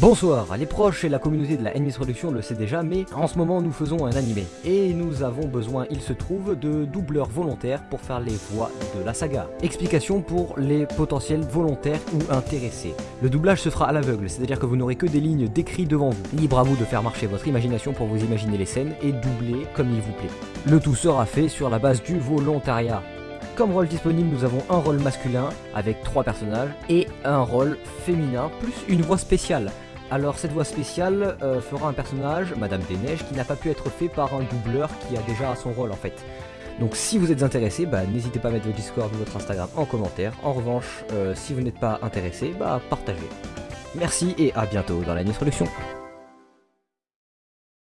Bonsoir, les proches et la communauté de la NMIS Production le sait déjà, mais en ce moment nous faisons un animé. Et nous avons besoin, il se trouve, de doubleurs volontaires pour faire les voix de la saga. Explication pour les potentiels volontaires ou intéressés. Le doublage se fera à l'aveugle, c'est-à-dire que vous n'aurez que des lignes décrites devant vous. Libre à vous de faire marcher votre imagination pour vous imaginer les scènes et doubler comme il vous plaît. Le tout sera fait sur la base du volontariat. Comme rôle disponible, nous avons un rôle masculin avec trois personnages et un rôle féminin plus une voix spéciale. Alors cette voix spéciale euh, fera un personnage, Madame des Neiges, qui n'a pas pu être fait par un doubleur qui a déjà son rôle en fait. Donc si vous êtes intéressé, bah, n'hésitez pas à mettre votre Discord ou votre Instagram en commentaire. En revanche, euh, si vous n'êtes pas intéressé, bah partagez. Merci et à bientôt dans la Production.